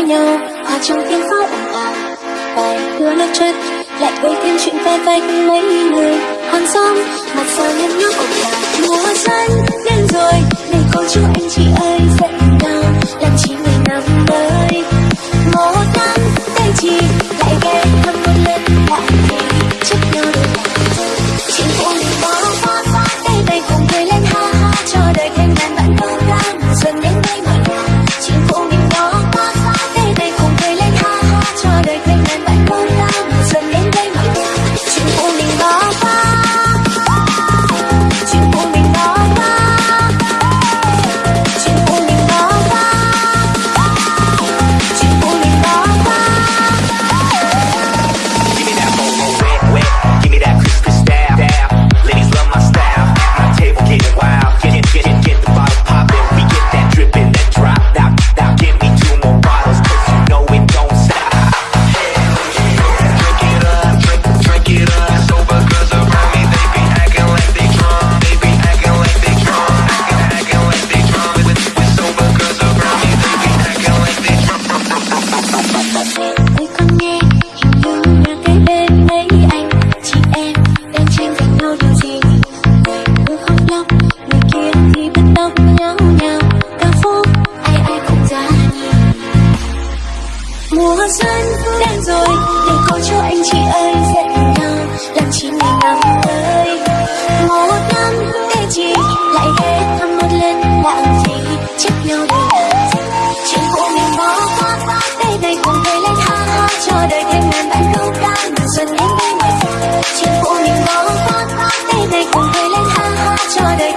với nhau. Hòa trong tiếng pháo ồn ào bài đưa nước chân lại gây thêm chuyện phe phanh mấy người. Hàng xóm mặt xa nhăn nhó ồn ào mùa rơi mùa xuân đến rồi, để có cho anh chị ơi dậy cùng nhau làm chi mình năm tới một năm thế chị lại ghé thăm một lần làm gì? Chấp nhau đi. chuyện của mình bỏ qua đây ngày cùng cười lên ha ha cho đời thêm ngàn bạn câu ca mùa xuân đến đây. chuyện của mình bỏ qua đây ngày cùng cười lên ha ha cho đời